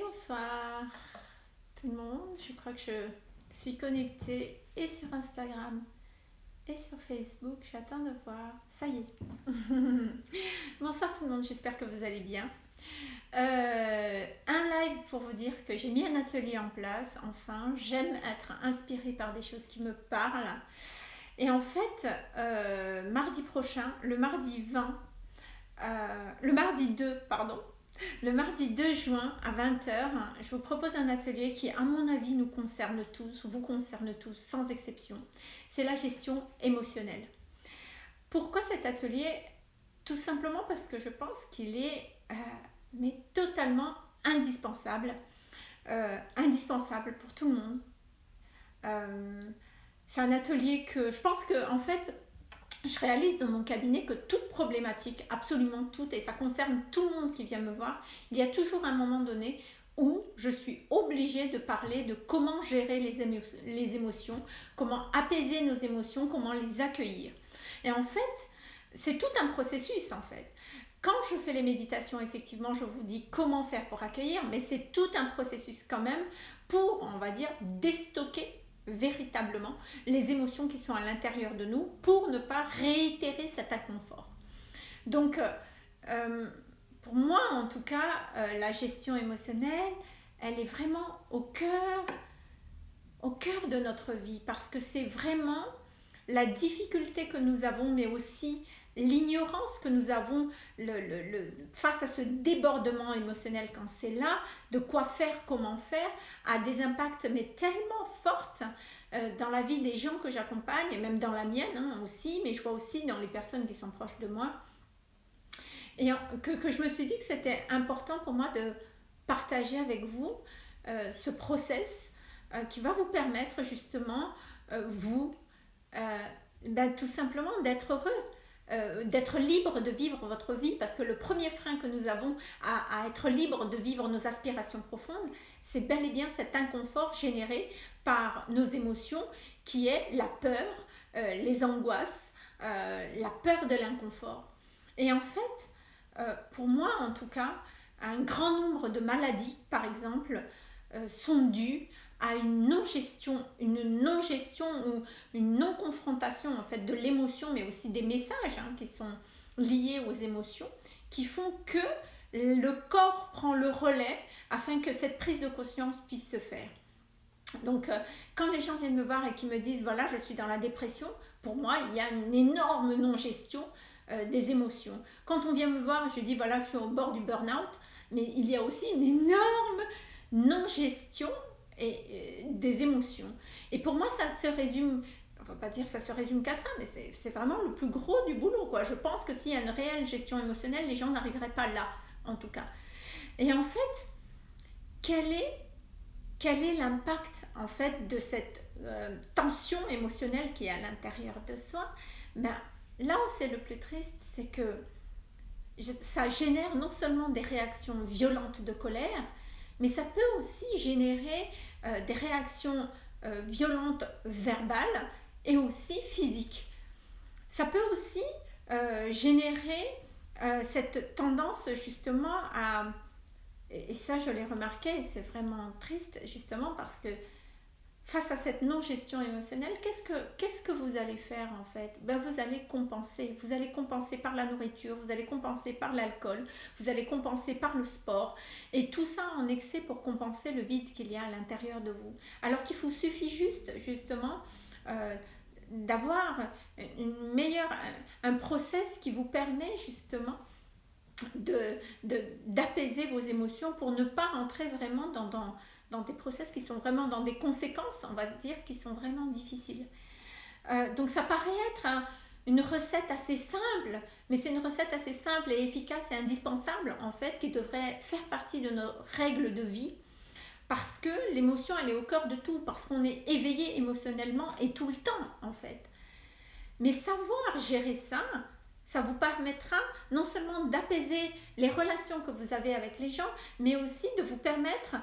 bonsoir tout le monde. Je crois que je suis connectée et sur Instagram et sur Facebook. J'attends de voir. Ça y est. bonsoir tout le monde, j'espère que vous allez bien. Euh, un live pour vous dire que j'ai mis un atelier en place. Enfin, j'aime être inspirée par des choses qui me parlent. Et en fait, euh, mardi prochain, le mardi 20, euh, le mardi 2, pardon, le mardi 2 juin à 20h, je vous propose un atelier qui, à mon avis, nous concerne tous, vous concerne tous, sans exception. C'est la gestion émotionnelle. Pourquoi cet atelier? Tout simplement parce que je pense qu'il est euh, totalement indispensable. Euh, indispensable pour tout le monde. Euh, c'est un atelier que je pense que, en fait, je réalise dans mon cabinet que toute problématique, absolument toute, et ça concerne tout le monde qui vient me voir, il y a toujours un moment donné où je suis obligée de parler de comment gérer les, émotions, comment apaiser nos émotions, comment les accueillir. Et en fait, c'est tout un processus en fait. Quand je fais les méditations, effectivement, je vous dis comment faire pour accueillir, mais c'est tout un processus quand même pour, on va dire, déstocker véritablement les émotions qui sont à l'intérieur de nous pour ne pas réitérer cet inconfort. Donc, euh, euh, pour moi, en tout cas, euh, la gestion émotionnelle, elle est vraiment au cœur, au cœur de notre vie parce que c'est vraiment la difficulté que nous avons, mais aussi l'ignorance que nous avons le, face à ce débordement émotionnel quand c'est là, de quoi faire, comment faire, a des impacts mais tellement forts euh, dans la vie des gens que j'accompagne et même dans la mienne hein, aussi, mais je vois aussi dans les personnes qui sont proches de moi. Et que, je me suis dit que c'était important pour moi de partager avec vous euh, ce process euh, qui va vous permettre justement, vous, ben, tout simplement d'être heureux euh, d'être libre de vivre votre vie, parce que le premier frein que nous avons à, être libre de vivre nos aspirations profondes, c'est bel et bien cet inconfort généré par nos émotions, qui est la peur, euh, les angoisses, euh, la peur de l'inconfort. Et en fait, pour moi en tout cas, un grand nombre de maladies, par exemple, sont dues à une non-gestion, une non-gestion ou une non-confrontation en fait de l'émotion, mais aussi des messages hein, qui sont liés aux émotions, qui font que le corps prend le relais afin que cette prise de conscience puisse se faire. Donc, euh, quand les gens viennent me voir et qui me disent, voilà, je suis dans la dépression, pour moi, il y a une énorme non-gestion euh, des émotions. Quand on vient me voir, je dis, voilà, je suis au bord du burn-out, mais il y a aussi une énorme non-gestion et, des émotions. Et pour moi, ça se résume, on va pas dire ça se résume qu'à ça, mais c'est vraiment le plus gros du boulot. Quoi. Je pense que s'il y a une réelle gestion émotionnelle, les gens n'arriveraient pas là, en tout cas. Et en fait, quel est quel est l'impact en fait de cette euh, tension émotionnelle qui est à l'intérieur de soi? Ben, Là où c'est le plus triste, c'est que ça génère non seulement des réactions violentes de colère, mais ça peut aussi générer euh, des réactions euh, violentes verbales et aussi physiques. Ça peut aussi euh, générer cette tendance justement à, et ça je l'ai remarqué, c'est vraiment triste justement parce que face à cette non-gestion émotionnelle, qu'est-ce que, vous allez faire en fait? Ben, Vous allez compenser. Vous allez compenser par la nourriture, vous allez compenser par l'alcool, vous allez compenser par le sport. Et tout ça en excès pour compenser le vide qu'il y a à l'intérieur de vous. Alors qu'il vous suffit juste, justement, euh, d'avoir une meilleure, un process qui vous permet justement d'apaiser vos émotions pour ne pas rentrer vraiment dans dans des process qui sont vraiment dans des conséquences, on va dire, qui sont vraiment difficiles. Euh, donc ça paraît être une recette assez simple, mais c'est une recette assez simple et efficace et indispensable en fait, qui devrait faire partie de nos règles de vie, parce que l'émotion elle est au cœur de tout, parce qu'on est éveillé émotionnellement et tout le temps en fait. Mais savoir gérer ça, ça vous permettra non seulement d'apaiser les relations que vous avez avec les gens, mais aussi de vous permettre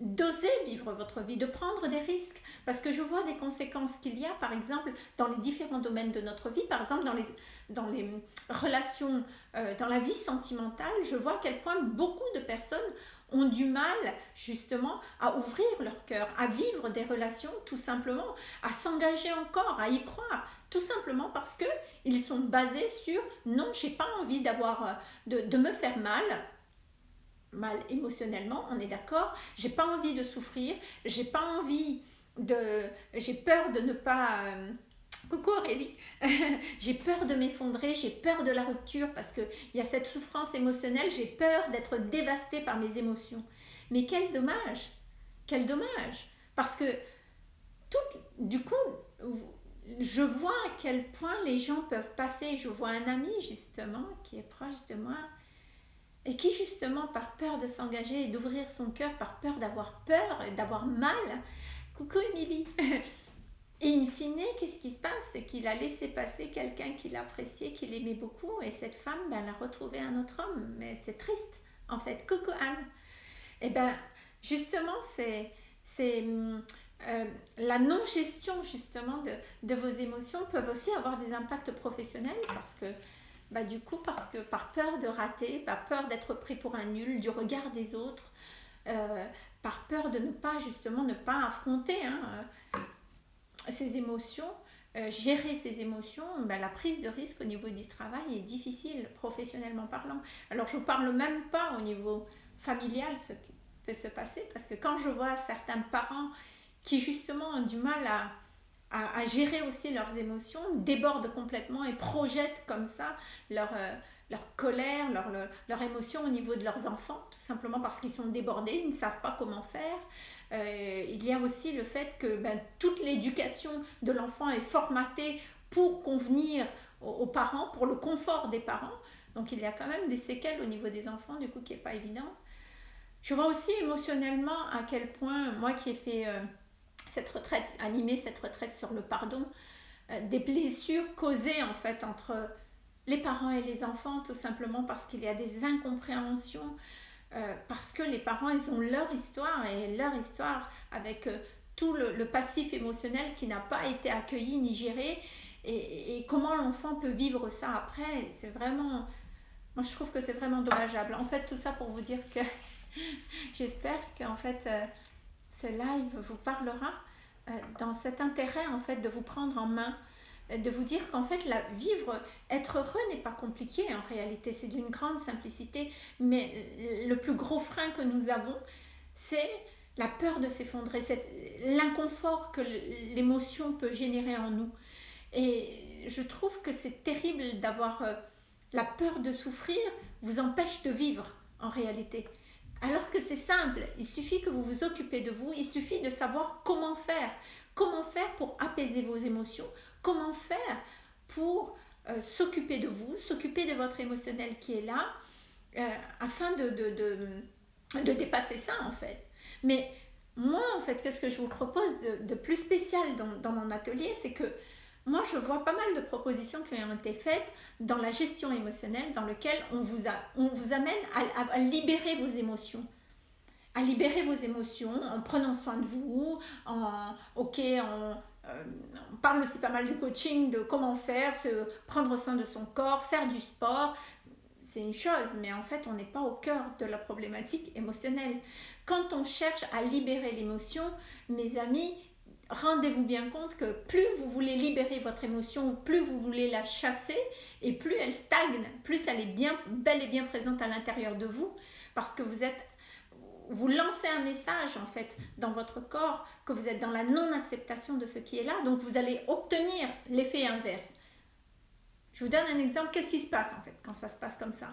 d'oser vivre votre vie, de prendre des risques. Parce que je vois des conséquences qu'il y a, par exemple, dans les différents domaines de notre vie, par exemple dans les, relations, euh, dans la vie sentimentale, je vois à quel point beaucoup de personnes ont du mal justement à ouvrir leur cœur, à vivre des relations tout simplement, à s'engager encore, à y croire, tout simplement parce que ils sont basés sur non, j'ai pas envie euh, de, me faire mal, mal émotionnellement, on est d'accord, j'ai pas envie de souffrir, j'ai pas envie de, j'ai peur de ne pas euh, Coucou Aurélie, j'ai peur de m'effondrer, j'ai peur de la rupture parce qu'il y a cette souffrance émotionnelle, j'ai peur d'être dévastée par mes émotions. Mais quel dommage, quel dommage, parce que tout, du coup, je vois à quel point les gens peuvent passer. Je vois un ami justement qui est proche de moi et qui justement par peur de s'engager et d'ouvrir son cœur, par peur d'avoir peur et d'avoir mal, coucou Émilie Et in fine, qu'est-ce qui se passe? C'est qu'il a laissé passer quelqu'un qu'il appréciait, qu'il aimait beaucoup, et cette femme, ben, elle a retrouvé un autre homme. Mais c'est triste, en fait. Coucou Anne. Et eh ben, justement, c'est euh, la non-gestion, justement, de, de, vos émotions peuvent aussi avoir des impacts professionnels parce que, bah, du coup, parce que par peur de rater, par peur d'être pris pour un nul, du regard des autres, euh, par peur de ne pas, justement, ne pas affronter hein, ces émotions, euh, gérer ces émotions, ben, la prise de risque au niveau du travail est difficile professionnellement parlant. Alors je ne parle même pas au niveau familial ce qui peut se passer parce que quand je vois certains parents qui justement ont du mal à, à, gérer aussi leurs émotions, débordent complètement et projettent comme ça leur, euh, leur colère, leur, émotion au niveau de leurs enfants, tout simplement parce qu'ils sont débordés, ils ne savent pas comment faire. Euh, il y a aussi le fait que ben, toute l'éducation de l'enfant est formatée pour convenir aux, parents, pour le confort des parents. Donc il y a quand même des séquelles au niveau des enfants, du coup, qui n'est pas évident. Je vois aussi émotionnellement à quel point, moi qui ai fait euh, cette retraite, animé cette retraite sur le pardon, euh, des blessures causées en fait entre les parents et les enfants, tout simplement parce qu'il y a des incompréhensions, euh, parce que les parents, ils ont leur histoire et leur histoire avec euh, tout le, passif émotionnel qui n'a pas été accueilli ni géré et, comment l'enfant peut vivre ça après. C'est vraiment, moi je trouve que c'est vraiment dommageable. En fait, tout ça pour vous dire que j'espère qu'en fait ce live vous parlera dans cet intérêt en fait de vous prendre en main de vous dire qu'en fait, la, vivre, être heureux n'est pas compliqué en réalité, c'est d'une grande simplicité, mais le plus gros frein que nous avons, c'est la peur de s'effondrer, l'inconfort que l'émotion peut générer en nous. Et je trouve que c'est terrible d'avoir euh, la peur de souffrir vous empêche de vivre en réalité. Alors que c'est simple, il suffit que vous vous occupez de vous, il suffit de savoir comment faire. Comment faire pour apaiser vos émotions? Comment faire pour euh, s'occuper de vous, s'occuper de votre émotionnel qui est là, euh, afin de, dépasser ça en fait? Mais moi en fait, qu'est-ce que je vous propose de, plus spécial dans, dans mon atelier, c'est que moi, je vois pas mal de propositions qui ont été faites dans la gestion émotionnelle, dans lequel on vous, a, on vous amène à, libérer vos émotions. À libérer vos émotions en prenant soin de vous, en, ok, euh, on parle aussi pas mal du coaching, de comment faire, se prendre soin de son corps, faire du sport. C'est une chose, mais en fait, on n'est pas au cœur de la problématique émotionnelle. Quand on cherche à libérer l'émotion, mes amis, rendez-vous bien compte que plus vous voulez libérer votre émotion, plus vous voulez la chasser, et plus elle stagne, plus elle est bien, bel et bien présente à l'intérieur de vous, parce que vous êtes vous lancez un message en fait dans votre corps que vous êtes dans la non-acceptation de ce qui est là, donc vous allez obtenir l'effet inverse. Je vous donne un exemple, qu'est-ce qui se passe en fait quand ça se passe comme ça?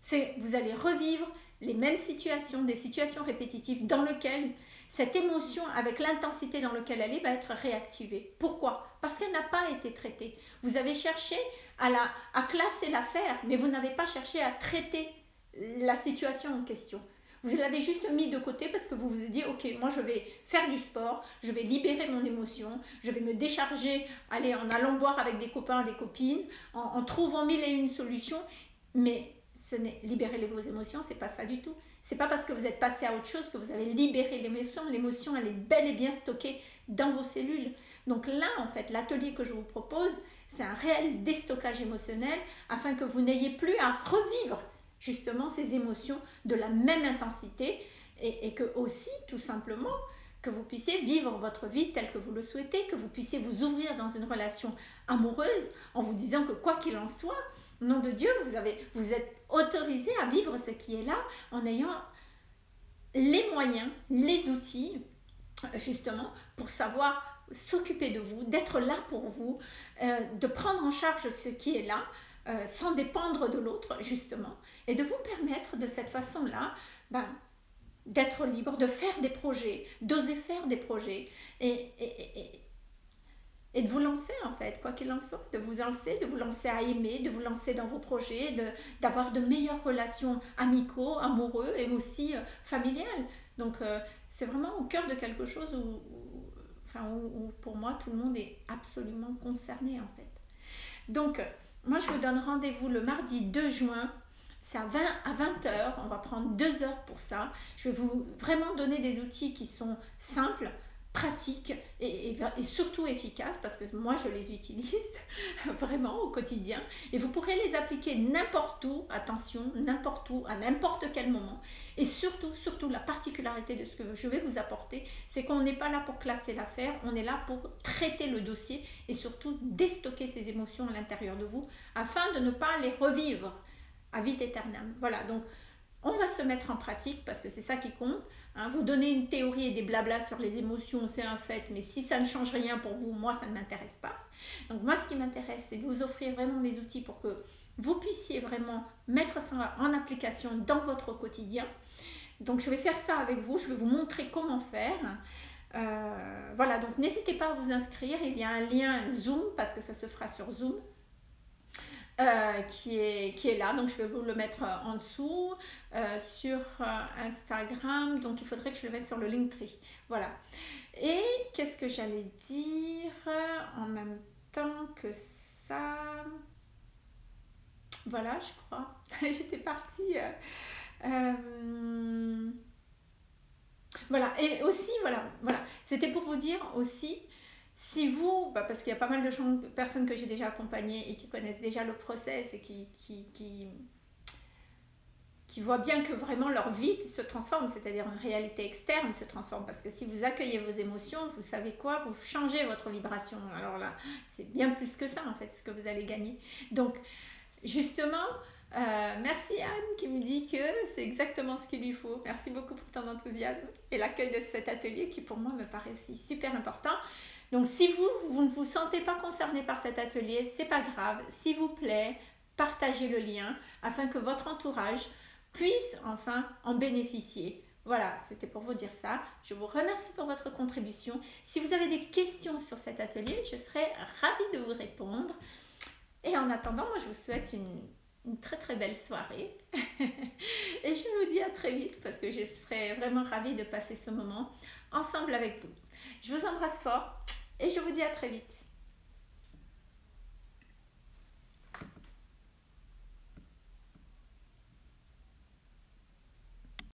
C'est vous allez revivre les mêmes situations, des situations répétitives dans lesquelles cette émotion avec l'intensité dans laquelle elle est va être réactivée. Pourquoi? Parce qu'elle n'a pas été traitée. Vous avez cherché à, la, à classer l'affaire, mais vous n'avez pas cherché à traiter la situation en question. Vous l'avez juste mis de côté parce que vous vous êtes dit, ok, moi je vais faire du sport, je vais libérer mon émotion, je vais me décharger, aller en allant boire avec des copains, des copines, en, trouvant mille et une solutions. Mais ce n'est libérer vos émotions, c'est pas ça du tout. C'est pas parce que vous êtes passé à autre chose que vous avez libéré l'émotion. L'émotion, elle est bel et bien stockée dans vos cellules. Donc là, en fait, l'atelier que je vous propose, c'est un réel déstockage émotionnel afin que vous n'ayez plus à revivre justement ces émotions de la même intensité et, que aussi, tout simplement, que vous puissiez vivre votre vie telle que vous le souhaitez, que vous puissiez vous ouvrir dans une relation amoureuse en vous disant que quoi qu'il en soit, nom de Dieu, vous, avez, vous êtes autorisé à vivre ce qui est là en ayant les moyens, les outils, justement, pour savoir s'occuper de vous, d'être là pour vous, euh, de prendre en charge ce qui est là, euh, sans dépendre de l'autre, justement, et de vous permettre de cette façon-là ben, d'être libre, de faire des projets, d'oser faire des projets, et, et, et, de vous lancer en fait, quoi qu'il en soit, de vous lancer, de vous lancer à aimer, de vous lancer dans vos projets, d'avoir de, meilleures relations amicaux, amoureux et aussi euh, familiales. Donc c'est vraiment au cœur de quelque chose où où, pour moi tout le monde est absolument concerné en fait. Donc moi je vous donne rendez-vous le mardi 2 juin. C'est à 20 à 20h, on va prendre deux heures pour ça. Je vais vous vraiment donner des outils qui sont simples, pratiques et, surtout efficaces parce que moi je les utilise vraiment au quotidien et vous pourrez les appliquer n'importe où, attention, n'importe où, à n'importe quel moment. Et surtout, surtout la particularité de ce que je vais vous apporter, c'est qu'on n'est pas là pour classer l'affaire, on est là pour traiter le dossier et surtout déstocker ces émotions à l'intérieur de vous afin de ne pas les revivre à vite éternelle. Voilà, donc on va se mettre en pratique parce que c'est ça qui compte. Hein. Vous donnez une théorie et des blablas sur les émotions, c'est un fait, mais si ça ne change rien pour vous, moi, ça ne m'intéresse pas. Donc moi, ce qui m'intéresse, c'est de vous offrir vraiment les outils pour que vous puissiez vraiment mettre ça en application dans votre quotidien. Donc je vais faire ça avec vous, je vais vous montrer comment faire. Euh, voilà, donc n'hésitez pas à vous inscrire, il y a un lien Zoom parce que ça se fera sur Zoom. Euh, qui, est, qui est là. Donc, je vais vous le mettre euh, en dessous euh, sur Instagram. Donc, il faudrait que je le mette sur le Linktree. Voilà. Et qu'est-ce que j'allais dire en même temps que ça? Voilà, je crois. J'étais partie. Voilà. Et aussi, voilà. voilà. C'était pour vous dire aussi si vous, bah, parce qu'il y a pas mal de personnes que j'ai déjà accompagnées et qui connaissent déjà le process et qui, qui, qui, qui voient bien que vraiment leur vie se transforme, c'est-à-dire une réalité externe se transforme. Parce que si vous accueillez vos émotions, vous savez quoi? Vous changez votre vibration. Alors là, c'est bien plus que ça en fait ce que vous allez gagner. Donc, justement, euh, merci Anne qui me dit que c'est exactement ce qu'il lui faut. Merci beaucoup pour ton enthousiasme et l'accueil de cet atelier qui pour moi me paraît aussi super important. Donc si vous, vous ne vous sentez pas concerné par cet atelier, c'est pas grave. S'il vous plaît, partagez le lien afin que votre entourage puisse enfin en bénéficier. Voilà, c'était pour vous dire ça. Je vous remercie pour votre contribution. Si vous avez des questions sur cet atelier, je serai ravie de vous répondre. Et en attendant, moi, je vous souhaite une, une très très belle soirée. Et je vous dis à très vite parce que je serai vraiment ravie de passer ce moment ensemble avec vous. Je vous embrasse fort et je vous dis à très vite.